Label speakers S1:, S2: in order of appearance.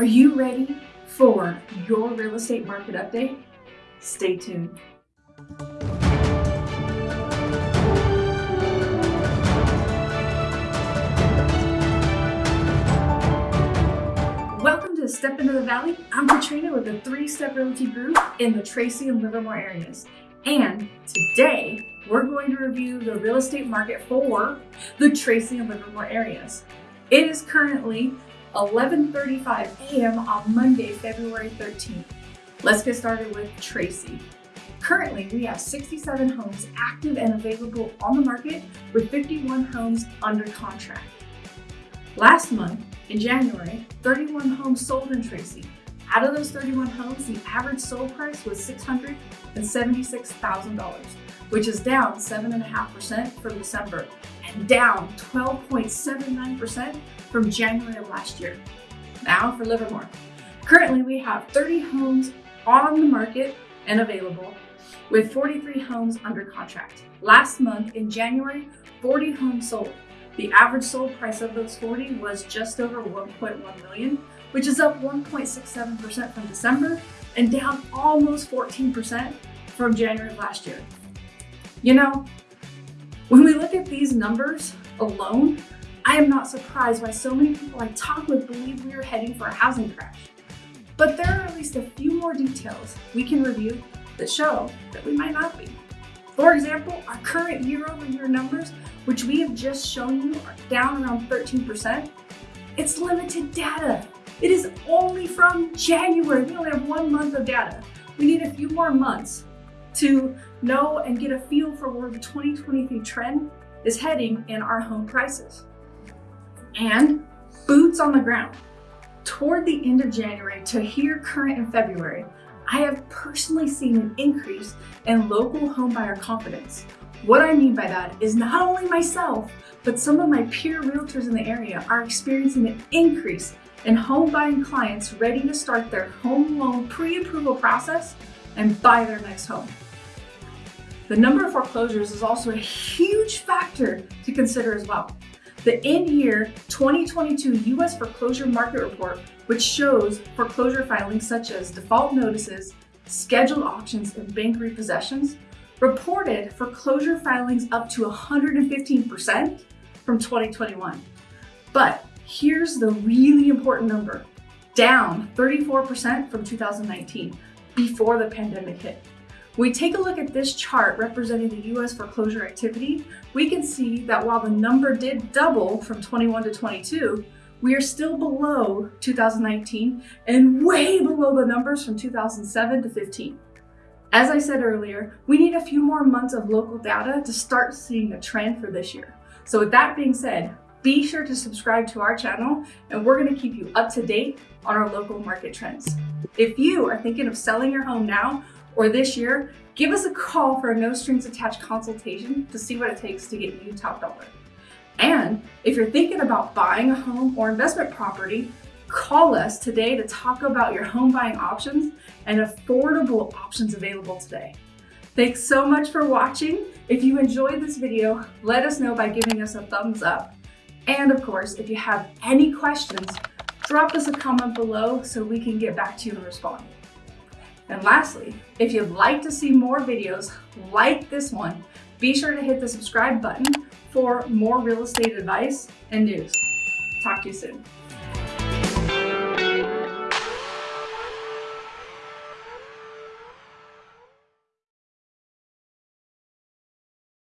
S1: Are you ready for your real estate market update? Stay tuned. Welcome to Step Into the Valley. I'm Katrina with the Three Step Realty Group in the Tracy and Livermore areas. And today we're going to review the real estate market for the Tracy and Livermore areas. It is currently 11.35 a.m. on Monday, February 13th. Let's get started with Tracy. Currently, we have 67 homes active and available on the market with 51 homes under contract. Last month, in January, 31 homes sold in Tracy. Out of those 31 homes, the average sold price was $676,000, which is down 7.5% from December down 12.79% from January of last year. Now for Livermore. Currently, we have 30 homes on the market and available with 43 homes under contract. Last month in January, 40 homes sold. The average sold price of those 40 was just over 1.1 million, which is up 1.67% from December and down almost 14% from January of last year. You know, when we look at these numbers alone, I am not surprised why so many people I talk with believe we are heading for a housing crash. But there are at least a few more details we can review that show that we might not be. For example, our current year-over-year -year numbers, which we have just shown you, are down around 13%. It's limited data. It is only from January. We only have one month of data. We need a few more months to know and get a feel for where the 2023 trend is heading in our home prices. And boots on the ground. Toward the end of January to here current in February, I have personally seen an increase in local homebuyer confidence. What I mean by that is not only myself, but some of my peer realtors in the area are experiencing an increase in home buying clients ready to start their home loan pre-approval process and buy their next home. The number of foreclosures is also a huge factor to consider as well. The end-year 2022 U.S. foreclosure market report, which shows foreclosure filings such as default notices, scheduled auctions, and bank repossessions, reported foreclosure filings up to 115% from 2021. But here's the really important number, down 34% from 2019, before the pandemic hit. we take a look at this chart representing the US foreclosure activity, we can see that while the number did double from 21 to 22, we are still below 2019 and way below the numbers from 2007 to 15. As I said earlier, we need a few more months of local data to start seeing a trend for this year. So with that being said, be sure to subscribe to our channel and we're gonna keep you up to date on our local market trends. If you are thinking of selling your home now or this year, give us a call for a no strings attached consultation to see what it takes to get you top dollar. And if you're thinking about buying a home or investment property, call us today to talk about your home buying options and affordable options available today. Thanks so much for watching. If you enjoyed this video, let us know by giving us a thumbs up. And of course, if you have any questions, drop us a comment below so we can get back to you and respond. And lastly, if you'd like to see more videos like this one, be sure to hit the subscribe button for more real estate advice and news. Talk to you soon.